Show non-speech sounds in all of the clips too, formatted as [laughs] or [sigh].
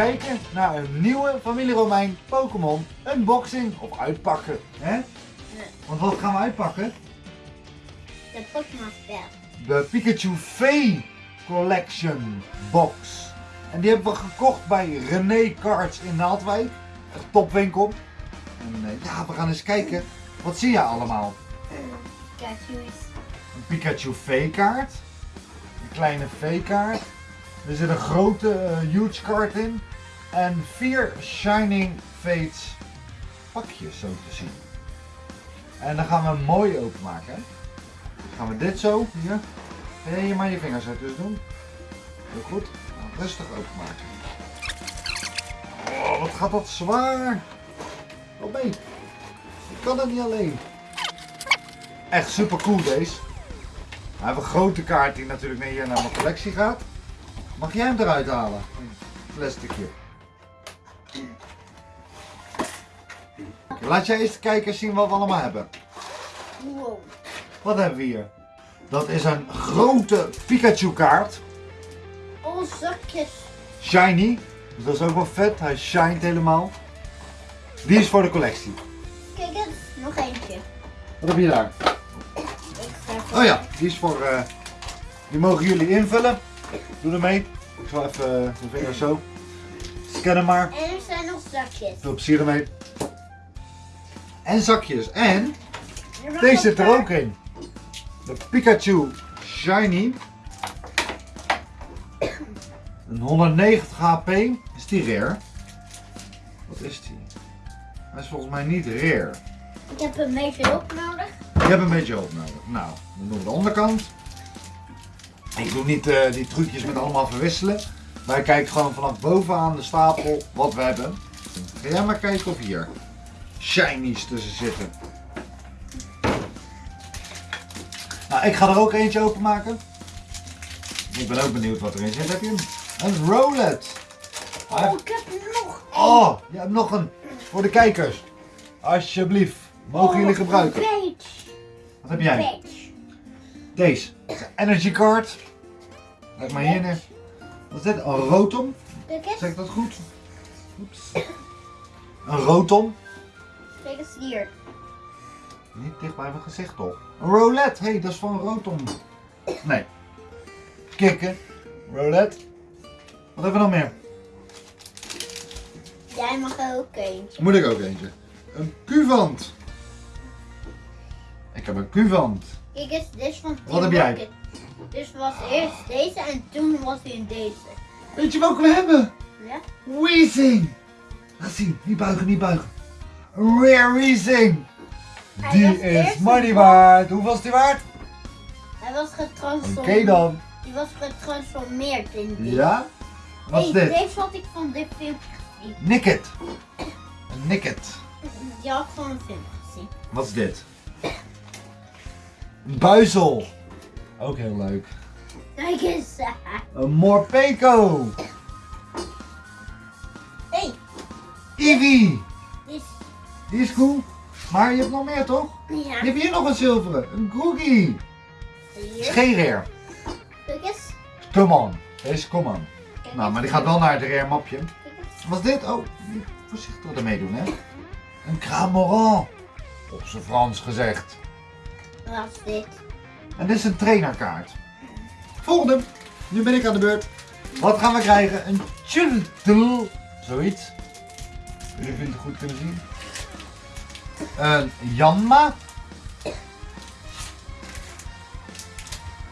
kijken naar een nieuwe Familie Romein Pokémon unboxing of uitpakken. Hè? Want wat gaan we uitpakken? De Pokémon spel. De Pikachu V Collection Box. En die hebben we gekocht bij René Cards in Naaldwijk. Een topwinkel. En eh, ja, we gaan eens kijken. Wat zie je allemaal? Pikachu is Een Pikachu V-kaart. Een kleine V-kaart. Er zit een grote eh, huge kaart in. En vier Shining Fates pakjes zo te zien. En dan gaan we hem mooi openmaken. Dan gaan we dit zo, hier. Jij hier maar je vingers uit dus doen. Heel goed. Nou, rustig openmaken. Oh, wat gaat dat zwaar. Oh nee. Ik kan het niet alleen. Echt super cool deze. We hebben een grote kaart die natuurlijk hier naar mijn collectie gaat. Mag jij hem eruit halen? Plasticje. Laat jij eens kijken zien wat we allemaal hebben. wow. Wat hebben we hier? Dat is een grote Pikachu kaart. Oh, zakjes. Shiny. Dus dat is ook wel vet. Hij shined helemaal. Die is voor de collectie. Kijk eens, nog eentje. Wat heb je daar? Oh ja, die is voor. eh, die mogen jullie invullen. Doe ermee. Ik zal even uh, de vingers zo. Scannen maar. En er zijn nog zakjes. Veel plezier ermee. En zakjes. En deze zit er ook in. De Pikachu Shiny. Een 190 HP. Is die rare? Wat is die? Hij is volgens mij niet rare. Ik heb een beetje hulp nodig. Je hebt een beetje hulp nodig. Nou, dan doen we de onderkant. Ik doe niet eh, die trucjes met allemaal verwisselen. Wij kijken gewoon vanaf bovenaan de stapel wat we hebben. Ga jij maar kijken of hier shinies tussen zitten. Nou, ik ga er ook eentje openmaken. Ik ben ook benieuwd wat erin zit. Heb je hem? Een Rolet. Oh, ik heb nog. Oh, je hebt nog een voor de kijkers. Alsjeblieft, mogen jullie gebruiken. Page. Wat heb jij? Deze. Energy card. Leg maar hier neer. Wat is dit? Een rotom. Zeg ik dat goed? Oeps. Een rotom. Eens hier. Niet dicht bij mijn gezicht toch? Een roulette. Hé, hey, dat is van een rotom. Nee. Kikken. Roulette. Wat hebben we nog meer? Jij mag er ook eentje. Moet ik ook eentje. Een Cuvant. Ik heb een Cuvant. Kijk eens, dit is van Wat Team heb jij? Rocket. Dus was eerst deze en toen was hij in deze. Weet je welke we hebben? Ja? Weezing. Laat zien. Niet buigen, niet buigen. Rare. Hij Die is money waard. Hoeveel is die waard? Hij was Oké getransformeerd. dan. Die was getransformeerd in die. Ja? Wat is Hey, dit? Deze had ik van dit filmpje gezien. Nicket. Een Nicket. Die had ik van een film gezien. Wat is dit? Een buizel. Ook heel leuk. Kijk eens. Een Morpeko. hey, die is... Die is cool. Maar je hebt nog meer toch? Ja. Je hebt hier nog een zilveren. Een. Is Hier. geen rare. Come on. Deze on. Kijk Nou, maar die gaat wel naar het rare mapje. Wat is dit? Oh, voorzichtig ermee doen, hè? Een Cramoran. Op zijn Frans gezegd. Wat is dit? En dit is een trainerkaart. Volgende. Nu ben ik aan de beurt. Wat gaan we krijgen? Een Chultel. Zoiets. Jullie vinden het goed kunnen zien. Een Janma.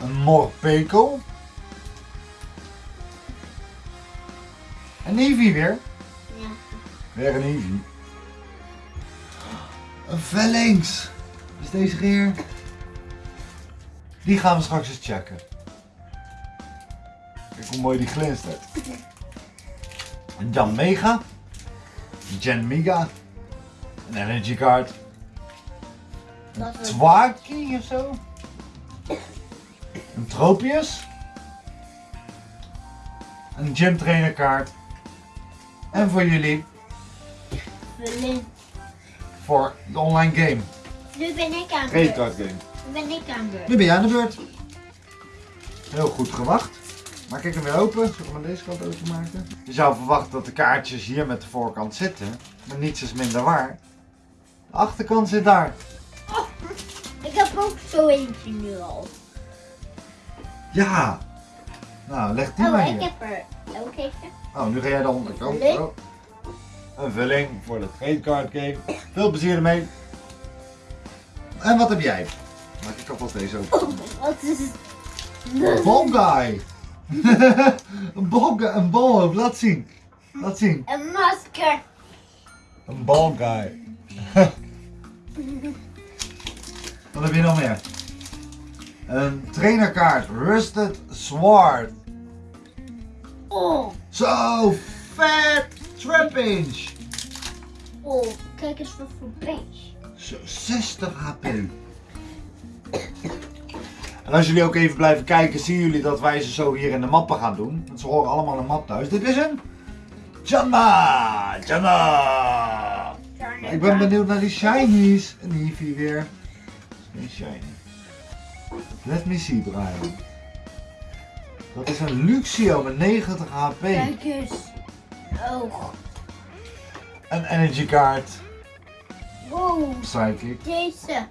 Een Morpeko. Een Eevee weer. Ja. Weer een Eevee. Een Vellings. Is deze geer? Die gaan we straks eens checken. Kijk hoe mooi die glinstert. [laughs] Een Jan Mega. Een Gen Mega. Een Energy Card. Een Twaki of zo. Een Tropius. Een Gym Trainer kaart. En voor jullie, voor de online game. Nu ben ik aan de beurt. card game. Nu ben ik aan de beurt. Nu ben jij aan de beurt. Heel goed gewacht. Maak ik hem weer open? Zullen we hem aan deze kant openmaken? Je zou verwachten dat de kaartjes hier met de voorkant zitten. Maar niets is minder waar. Achterkant zit daar. Ik heb ook zo eentje nu al. Ja. Nou, leg die Oh, maar ik hier. heb er ook eentje. Oh, nu ga jij de onderkant. Vulling. Oh. Een vulling voor de trade game. Veel plezier ermee. En wat heb jij? Maak ik alvast deze open. Wat is het? [laughs] Een ball guy. een ball een balhoofd. Laat zien. Laat zien. Een masker. Een ball guy. [laughs] Wat heb je nog meer? Een trainerkaart. Rusted Sword. Oh, Zo vet. Trappage. oh, kijk eens wat voor beest. Zo 60 HP. En als jullie ook even blijven kijken, zien jullie dat wij ze zo hier in de mappen gaan doen. Want ze horen allemaal de map thuis. Dit is een Janma! Janma! Ik ben benieuwd naar die shinies. Een Eevee weer. Geen shiny. Let me see, Brian. Dat is een Luxio met 90 HP. Kijk eens. Oh, Een energy card. wow, Psychic. deze.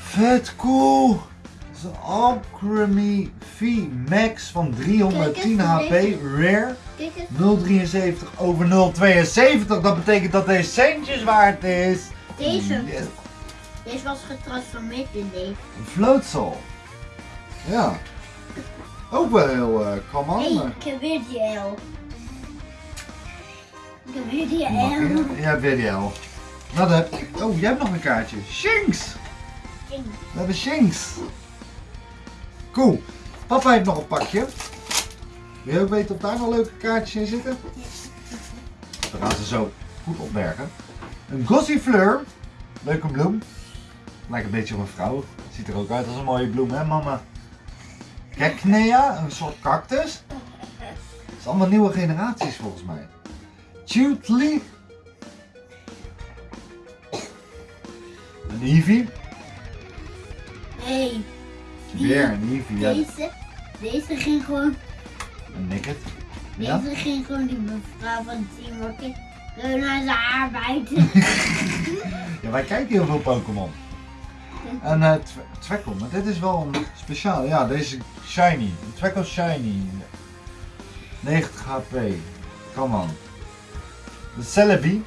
Vet cool! Dat is een Alchemy V Max van 310 Kijk HP, rare. 073 over 072. Dat betekent dat deze centjes waard is. Deze. Yes. Deze was getransformeerd in deze. Een floatsal. Ja. Ook wel heel uh, hey. ik heb weer die L. Ik heb weer die L. Ja, weer die L. Wat heb ik? Oh, jij hebt nog een kaartje. Shinx! We hebben Shinx. Cool. Papa heeft nog een pakje. Wil je ook weten of daar nog leuke kaartjes in zitten? Dan gaan ze zo goed opbergen. Een Gossifleur. Leuke bloem. Lijkt een beetje op een vrouw. Ziet er ook uit als een mooie bloem, hè mama? Keknea, een soort cactus. Het is allemaal nieuwe generaties volgens mij. Tutli. Een Eevee. Hé, Weer een Eevee. Ja, deze. Deze ging gewoon. Een Nicket. Ja? Deze ging gewoon die mevrouw van Teamwork. Gewoon naar zijn haar bijten. ja, wij kijken heel veel Pokémon. En uh, Tweckle, maar dit is wel een speciaal. Ja, deze Shiny. Tweckle Shiny. 90 HP. Come on. De Celebi.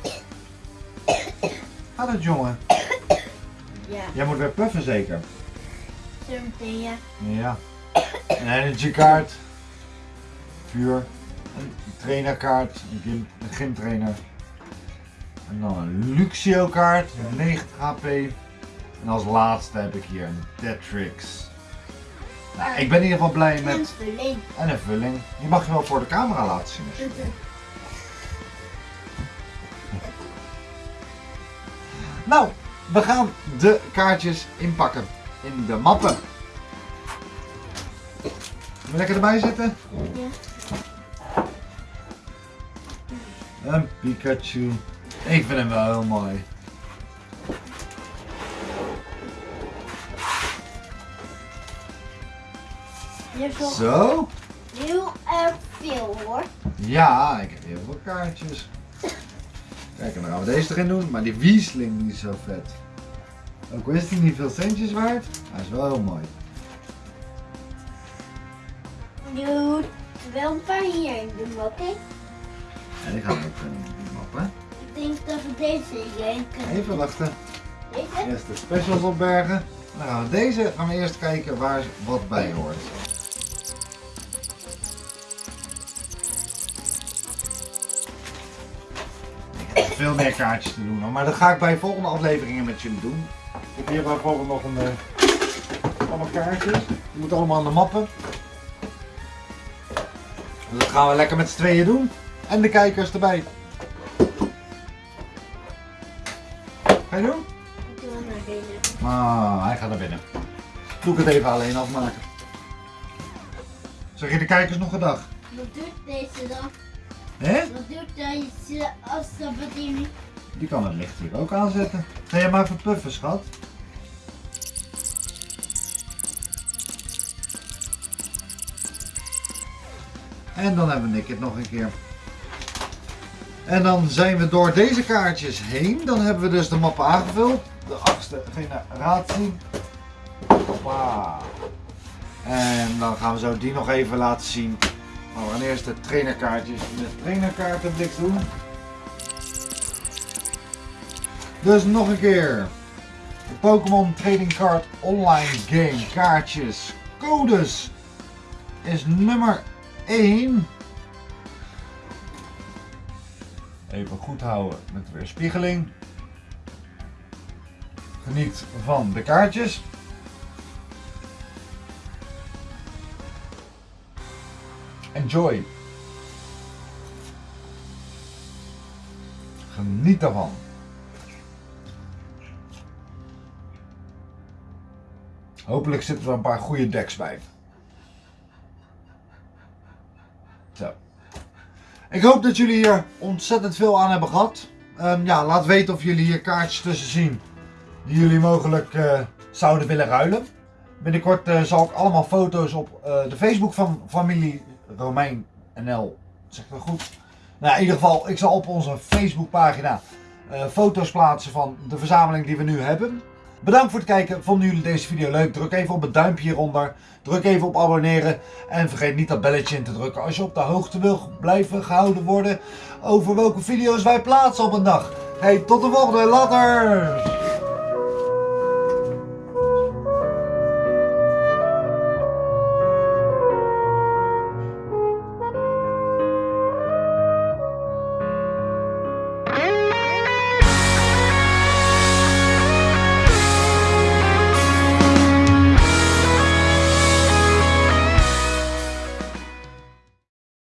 Gaat het jongen? Ja, Jij moet weer puffen zeker. zo meteen ja. Ja. Een energy kaart. Vuur. Een trainerkaart. Een, gym, een gymtrainer. En dan een Luxio kaart. 90 HP. En als laatste heb ik hier een Deatrix. Nou, ik ben in ieder geval blij En met... verlengd. En een vulling. Die mag je wel voor de camera laten zien. als je wil. Nou, we gaan de kaartjes inpakken. In de mappen. Lekker erbij zitten? Ja. Een Pikachu. Ik vind hem wel heel mooi. Zo. heel erg veel hoor. Ja, ik heb heel veel kaartjes. Kijk, en dan gaan we deze erin doen. Maar die Wiesling die is zo vet. Ook al is die niet veel centjes waard, hij is wel heel mooi. Je moet wel een paar hierin doen, oké? En die gaan we ook in die map, hè. Ik denk dat we deze kunnen. Even wachten. Deze? Eerst de specials opbergen. Dan gaan we deze gaan we eerst kijken waar wat bij hoort. Ik heb veel meer kaartjes te doen, maar dat ga ik bij volgende afleveringen met jullie doen. Ik heb hier bijvoorbeeld nog een eh, allemaal kaartjes. Die moeten allemaal aan de mappen. Dus dat gaan we lekker met z'n tweeën doen. En de kijkers erbij. Ga je doen? Ik wil naar binnen. Ah, hij gaat naar binnen. Doe ik het even alleen afmaken. Zeg je de kijkers nog een dag? Wat doet deze dan? Hé? Wat doet deze astabadini? Die kan het licht hier ook aanzetten. Ga jij maar even puffen, schat. En dan hebben we Nick het nog een keer. En dan zijn we door deze kaartjes heen. Dan hebben we dus de mappen aangevuld. De achtste generatie. Hoppa. En dan gaan we zo die nog even laten zien. Maar we eerst de trainerkaartjes in de trainerkaartenblik doen. Dus nog een keer. De Pokémon Trading Card Online Game kaartjes. Codes is nummer 1. Even goed houden met de weerspiegeling. Geniet van de kaartjes. Enjoy. Geniet daarvan. Hopelijk zitten er een paar goede decks bij. Ik hoop dat jullie hier ontzettend veel aan hebben gehad. Ehm, ja, laat weten of jullie hier kaartjes tussen zien die jullie mogelijk eh, zouden willen ruilen. Binnenkort eh, zal ik allemaal foto's op eh, de Facebook van familie Romein NL. Zeg goed? Nou, in ieder geval, ik zal op onze Facebookpagina uh, foto's plaatsen van de verzameling die we nu hebben. Bedankt voor het kijken. Vonden jullie deze video leuk? Druk even op het duimpje hieronder. Druk even op abonneren. En vergeet niet dat belletje in te drukken als je op de hoogte wil blijven gehouden worden over welke video's wij plaatsen op een dag. Hey, tot de volgende. Later!